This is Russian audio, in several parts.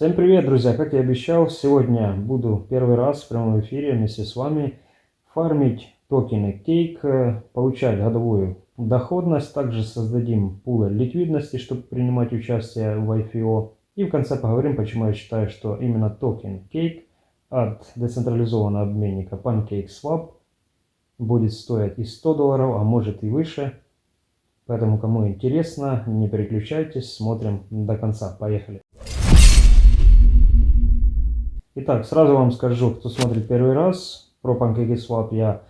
Всем привет, друзья! Как я обещал, сегодня буду первый раз в прямом эфире вместе с вами фармить токены Cake, получать годовую доходность. Также создадим пулы ликвидности, чтобы принимать участие в IFO. И в конце поговорим, почему я считаю, что именно токен Cake от децентрализованного обменника PancakeSwap будет стоить и 100 долларов, а может и выше. Поэтому, кому интересно, не переключайтесь, смотрим до конца. Поехали! Итак, сразу вам скажу, кто смотрит первый раз, про PancakeSwap я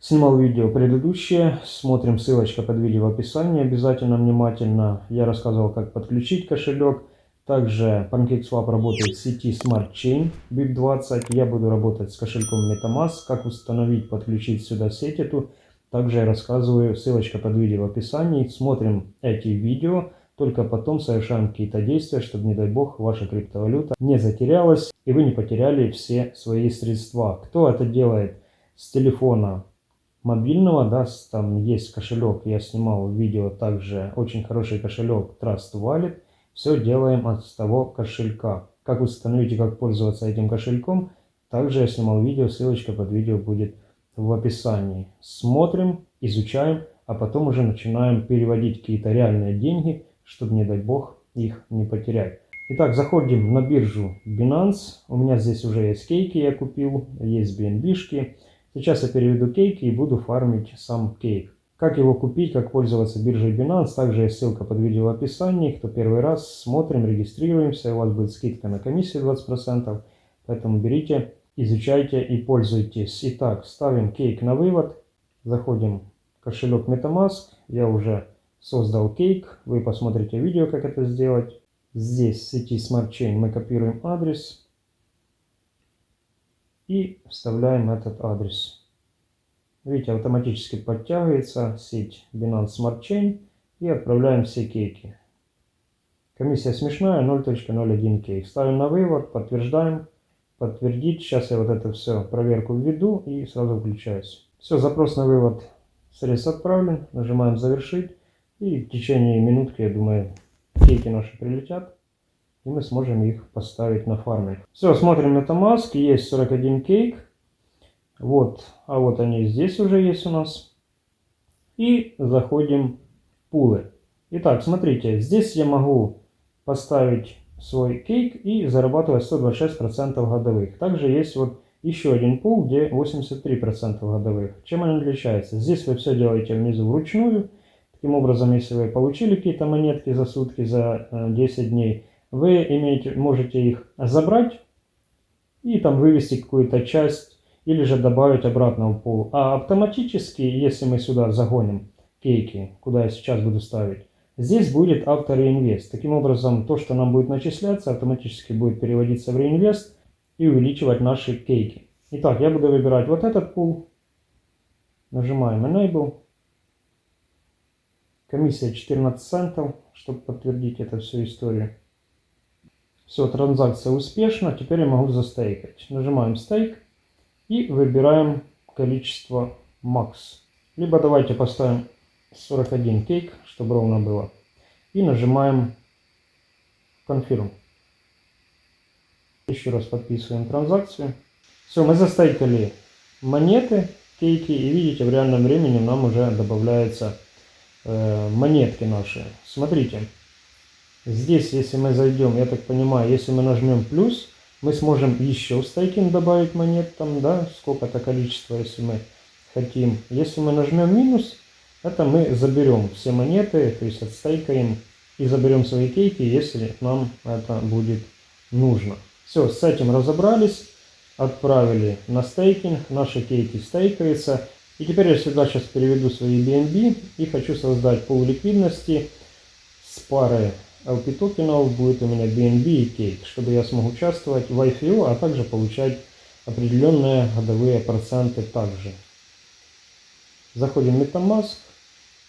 снимал видео предыдущее, смотрим, ссылочка под видео в описании, обязательно внимательно. Я рассказывал, как подключить кошелек. Также PancakeSwap работает в сети Smart Chain BIP20. Я буду работать с кошельком MetaMask, как установить, подключить сюда сеть эту. Также я рассказываю, ссылочка под видео в описании. Смотрим эти видео. Только потом совершаем какие-то действия, чтобы, не дай бог, ваша криптовалюта не затерялась и вы не потеряли все свои средства. Кто это делает с телефона мобильного, да, там есть кошелек, я снимал видео также, очень хороший кошелек Trust Wallet. Все делаем от того кошелька. Как установить и как пользоваться этим кошельком, также я снимал видео, ссылочка под видео будет в описании. Смотрим, изучаем, а потом уже начинаем переводить какие-то реальные деньги чтобы, не дай бог, их не потерять. Итак, заходим на биржу Binance. У меня здесь уже есть кейки, я купил, есть BNB-шки. Сейчас я переведу кейки и буду фармить сам кейк. Как его купить, как пользоваться биржей Binance, также есть ссылка под видео в описании. Кто первый раз, смотрим, регистрируемся, у вас будет скидка на комиссию 20%. Поэтому берите, изучайте и пользуйтесь. Итак, ставим кейк на вывод, заходим в кошелек MetaMask. Я уже создал кейк. Вы посмотрите видео, как это сделать. Здесь в сети Smart Chain мы копируем адрес и вставляем этот адрес. Видите, автоматически подтягивается сеть Binance Smart Chain и отправляем все кейки. Комиссия смешная, 0.01 кейк. Ставим на вывод, подтверждаем, подтвердить. Сейчас я вот это все проверку введу и сразу включаюсь. Все, запрос на вывод средств отправлен. Нажимаем завершить. И в течение минутки, я думаю, кейки наши прилетят. И мы сможем их поставить на фарминг. Все, смотрим на Тамаск. Есть 41 кейк. Вот, а вот они здесь уже есть у нас. И заходим в пулы. Итак, смотрите, здесь я могу поставить свой кейк и зарабатывать 126% годовых. Также есть вот еще один пул, где 83% годовых. Чем они отличаются? Здесь вы все делаете внизу вручную. Таким образом, если вы получили какие-то монетки за сутки, за 10 э, дней, вы имеете, можете их забрать и там вывести какую-то часть или же добавить обратно в пул. А автоматически, если мы сюда загоним кейки, куда я сейчас буду ставить, здесь будет автореинвест. Таким образом, то, что нам будет начисляться, автоматически будет переводиться в реинвест и увеличивать наши кейки. Итак, я буду выбирать вот этот пул. Нажимаем Enable. Комиссия 14 центов, чтобы подтвердить эту всю историю. Все, транзакция успешна. Теперь я могу застейкать. Нажимаем стейк и выбираем количество макс. Либо давайте поставим 41 кейк, чтобы ровно было. И нажимаем Confirm. Еще раз подписываем транзакцию. Все, мы застейкали монеты, кейки. И видите, в реальном времени нам уже добавляется Э, монетки наши. Смотрите, здесь, если мы зайдем, я так понимаю, если мы нажмем плюс, мы сможем еще в стейкинг добавить монет, там, да, сколько-то количество, если мы хотим. Если мы нажмем минус, это мы заберем все монеты, то есть отстейкаем и заберем свои кейки, если нам это будет нужно. Все, с этим разобрались, отправили на стейкинг, наши кейки стейкаются. И теперь я сюда сейчас переведу свои BNB и хочу создать пол ликвидности с парой LP токенов. Будет у меня BNB и Cake, чтобы я смог участвовать в IFO, а также получать определенные годовые проценты также. Заходим в MetaMask,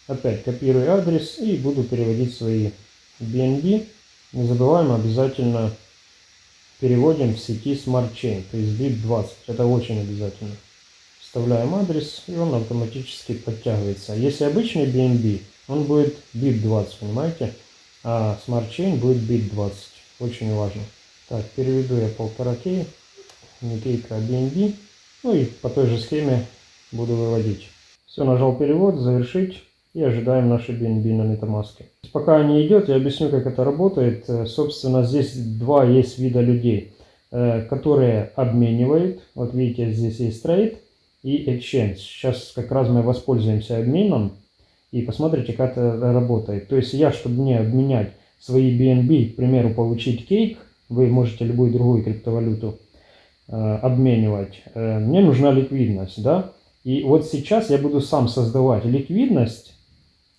опять копирую адрес и буду переводить свои BNB. Не забываем обязательно переводим в сети Smart Chain, то есть BIP20. Это очень обязательно вставляем адрес, и он автоматически подтягивается. Если обычный BNB, он будет bit 20, понимаете? А Smart Chain будет bit 20. Очень важно. Так, переведу я полтора кей, не кейка, а BNB. Ну и по той же схеме буду выводить. Все, нажал перевод, завершить и ожидаем наши BNB на MetaMask. Пока не идет, я объясню, как это работает. Э, собственно, здесь два есть вида людей, э, которые обменивают. Вот видите, здесь есть трейд и exchange. Сейчас как раз мы воспользуемся обменом и посмотрите, как это работает. То есть я, чтобы мне обменять свои BNB, к примеру, получить кейк, вы можете любую другую криптовалюту э, обменивать, э, мне нужна ликвидность, да? И вот сейчас я буду сам создавать ликвидность,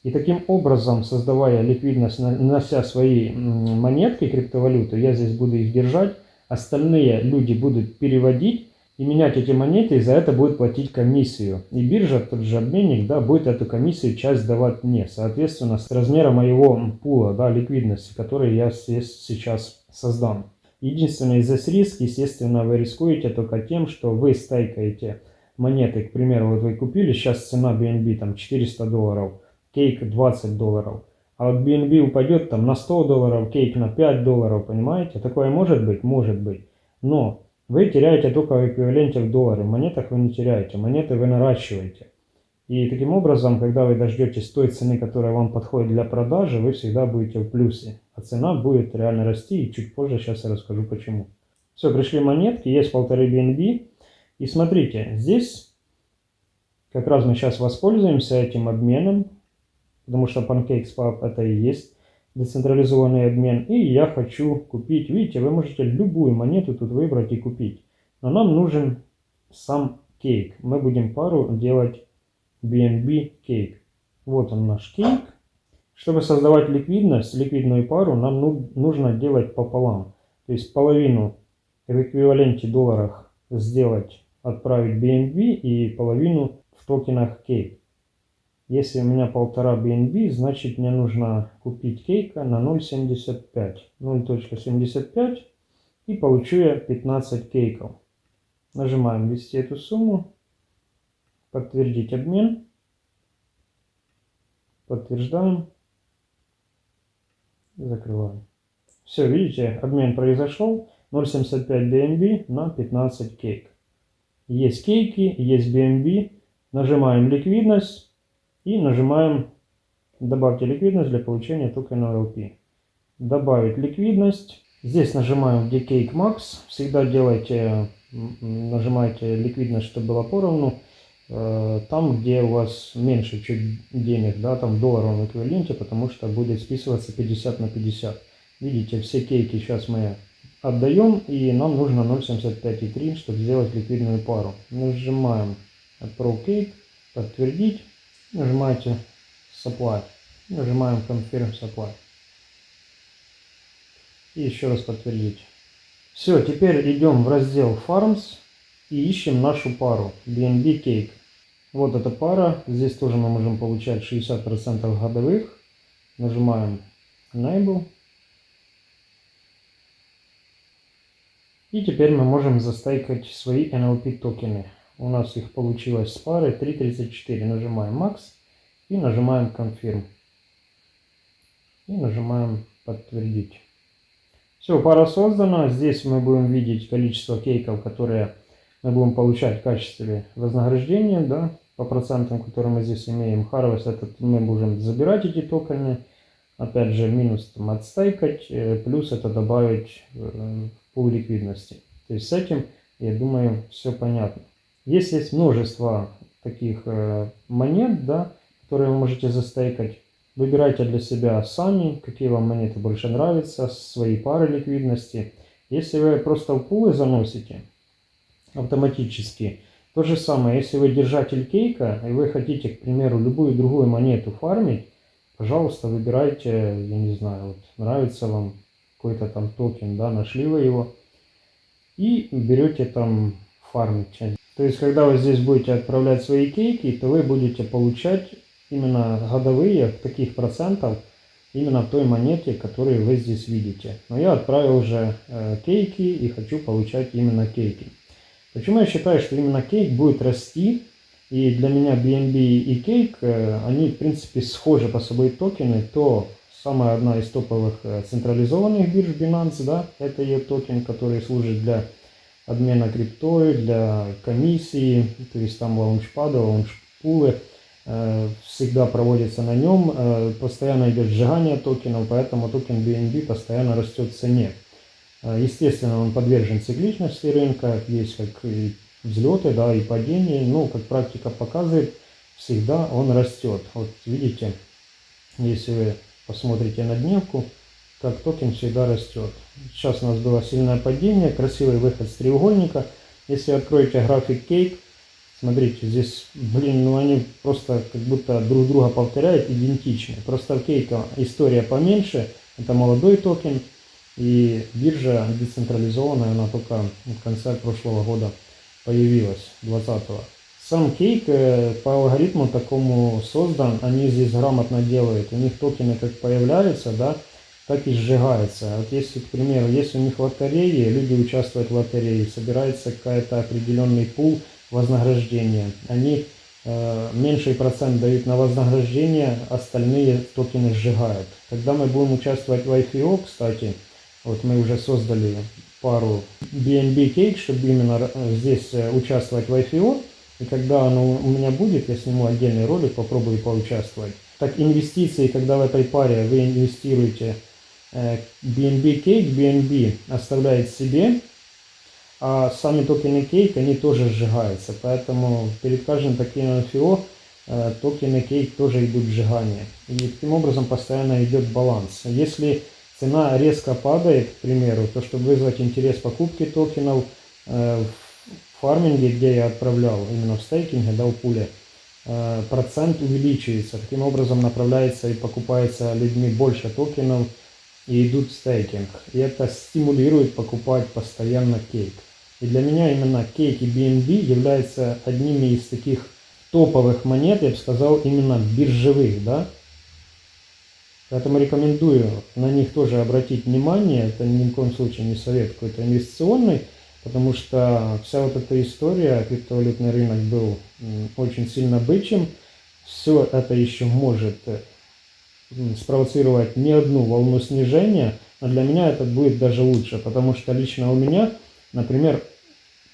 и таким образом, создавая ликвидность, нанося свои монетки криптовалюты, я здесь буду их держать, остальные люди будут переводить и менять эти монеты, и за это будет платить комиссию. И биржа, тот же обменник, да, будет эту комиссию часть давать мне, соответственно, с размера моего пула, да, ликвидности, который я сейчас создам. Единственный здесь риск, естественно, вы рискуете только тем, что вы стейкаете монеты, к примеру, вот вы купили, сейчас цена BNB там 400 долларов, кейк 20 долларов, а вот BNB упадет там на 100 долларов, кейк на 5 долларов, понимаете? Такое может быть? Может быть. Но вы теряете только в эквиваленте в доллары, в монетах вы не теряете, монеты вы наращиваете. И таким образом, когда вы дождетесь той цены, которая вам подходит для продажи, вы всегда будете в плюсе. А цена будет реально расти, и чуть позже сейчас я расскажу почему. Все, пришли монетки, есть полторы BNB. И смотрите, здесь как раз мы сейчас воспользуемся этим обменом, потому что PancakeSwap это и есть децентрализованный обмен. И я хочу купить, видите, вы можете любую монету тут выбрать и купить. Но нам нужен сам кейк. Мы будем пару делать BNB кейк. Вот он наш кейк. Чтобы создавать ликвидность, ликвидную пару, нам ну, нужно делать пополам. То есть половину в эквиваленте долларах сделать, отправить BNB и половину в токенах кейк. Если у меня полтора BNB, значит мне нужно купить кейка на 0.75. 0.75 и получу я 15 кейков. Нажимаем ввести эту сумму, подтвердить обмен, подтверждаем, закрываем. Все, видите, обмен произошел. 0.75 BNB на 15 кейк. Есть кейки, есть BNB. Нажимаем ликвидность и нажимаем «Добавьте ликвидность для получения токена LP». Добавить ликвидность. Здесь нажимаем где Cake Max. Всегда делайте, нажимайте ликвидность, чтобы было поровну. Э, там, где у вас меньше чуть денег, да, там в долларовом эквиваленте, потому что будет списываться 50 на 50. Видите, все кейки сейчас мы отдаем, и нам нужно 0.75,3, чтобы сделать ликвидную пару. Нажимаем Pro Cake, подтвердить нажимаете Supply, нажимаем Confirm Supply. И еще раз подтвердить. Все, теперь идем в раздел Farms и ищем нашу пару BNB Cake. Вот эта пара, здесь тоже мы можем получать 60% годовых. Нажимаем Enable. И теперь мы можем застайкать свои NLP токены. У нас их получилось с пары 3.34. Нажимаем Max и нажимаем Confirm. И нажимаем подтвердить. Все, пара создана. Здесь мы будем видеть количество кейков, которые мы будем получать в качестве вознаграждения, да, по процентам, которые мы здесь имеем. Harvest, этот мы будем забирать эти токены. Опять же, минус там отстайкать, э, плюс это добавить э, в пул ликвидности. То есть с этим, я думаю, все понятно. Есть есть множество таких э, монет, да, которые вы можете застейкать. Выбирайте для себя сами, какие вам монеты больше нравятся, свои пары ликвидности. Если вы просто в пулы заносите автоматически, то же самое, если вы держатель кейка, и вы хотите, к примеру, любую другую монету фармить, пожалуйста, выбирайте, я не знаю, вот нравится вам какой-то там токен, да, нашли вы его, и берете там фармить. То есть, когда вы здесь будете отправлять свои кейки, то вы будете получать именно годовые таких процентов именно в той монете, которую вы здесь видите. Но я отправил уже э, кейки и хочу получать именно кейки. Почему я считаю, что именно CAKE будет расти? И для меня BNB и CAKE, э, они в принципе схожи по собой токены, то самая одна из топовых э, централизованных бирж Binance, да, это ее токен, который служит для обмена криптой, для комиссии, то есть там лаунчпады, лаунчпулы, э, всегда проводится на нем, э, постоянно идет сжигание токенов, поэтому токен BNB постоянно растет в цене. Естественно, он подвержен цикличности рынка, есть как и взлеты, да, и падения, но, как практика показывает, всегда он растет. Вот видите, если вы посмотрите на дневку, как токен всегда растет. Сейчас у нас было сильное падение, красивый выход с треугольника. Если откроете график кейк, смотрите, здесь, блин, ну они просто как будто друг друга повторяют, идентичны. Просто в кейка история поменьше, это молодой токен, и биржа децентрализованная, она только в конце прошлого года появилась, 20-го. Сам CAKE э, по алгоритму такому создан, они здесь грамотно делают. У них токены как появляются, да, так и сжигаются. Вот если, к примеру, если у них лотереи, люди участвуют в лотерее, собирается какая-то определенный пул вознаграждения. Они э, меньший процент дают на вознаграждение, остальные токены сжигают. Когда мы будем участвовать в IPO, кстати, вот мы уже создали пару BNB Cake, чтобы именно э, здесь э, участвовать в IPO, и когда оно у меня будет, я сниму отдельный ролик, попробую поучаствовать. Так инвестиции, когда в этой паре вы инвестируете BNB Cake, BNB оставляет себе, а сами токены Cake, они тоже сжигаются. Поэтому перед каждым таким IPO э, токены Cake тоже идут в сжигание. И таким образом постоянно идет баланс. Если цена резко падает, к примеру, то чтобы вызвать интерес покупки токенов, э, фарминге, где я отправлял, именно в стейкинге, да, в пуле, э, процент увеличивается. Таким образом направляется и покупается людьми больше токенов и идут в стейкинг. И это стимулирует покупать постоянно кейк. И для меня именно кейк и BNB являются одними из таких топовых монет, я бы сказал, именно биржевых, да. Поэтому рекомендую на них тоже обратить внимание. Это ни в коем случае не совет какой-то инвестиционный, потому что вся вот эта история, криптовалютный рынок был очень сильно бычьим, все это еще может спровоцировать не одну волну снижения, но для меня это будет даже лучше, потому что лично у меня, например,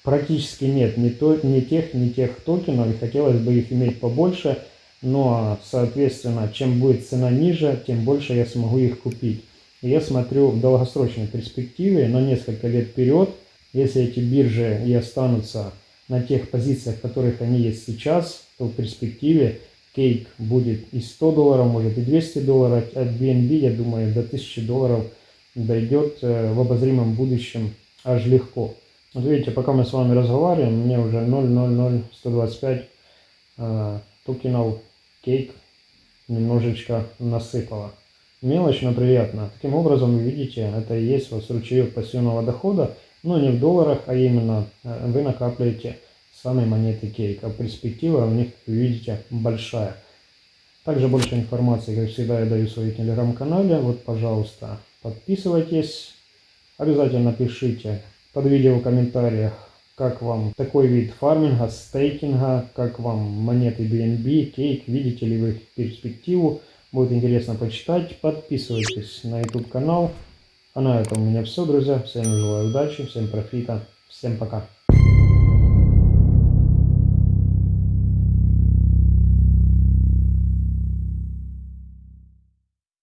практически нет ни, то, ни тех, ни тех токенов, и хотелось бы их иметь побольше, но, соответственно, чем будет цена ниже, тем больше я смогу их купить. И я смотрю в долгосрочной перспективе, на несколько лет вперед, если эти биржи и останутся на тех позициях, в которых они есть сейчас, то в перспективе кейк будет и 100 долларов, может и 200 долларов, от BNB, я думаю, до 1000 долларов дойдет э, в обозримом будущем аж легко. Вот видите, пока мы с вами разговариваем, мне уже 0,00125 э, токенов кейк немножечко насыпало. Мелочь, но приятно. Таким образом, вы видите, это и есть вас ручеек пассивного дохода, но не в долларах, а именно э, вы накапливаете сами монеты кейк. А перспектива у них, видите, большая. Также больше информации, как всегда, я даю в своем телеграм-канале. Вот, пожалуйста, подписывайтесь. Обязательно пишите под видео в комментариях, как вам такой вид фарминга, стейкинга, как вам монеты BNB, кейк, видите ли вы их перспективу. Будет интересно почитать. Подписывайтесь на YouTube канал. А на этом у меня все, друзья. Всем желаю удачи, всем профита, всем пока.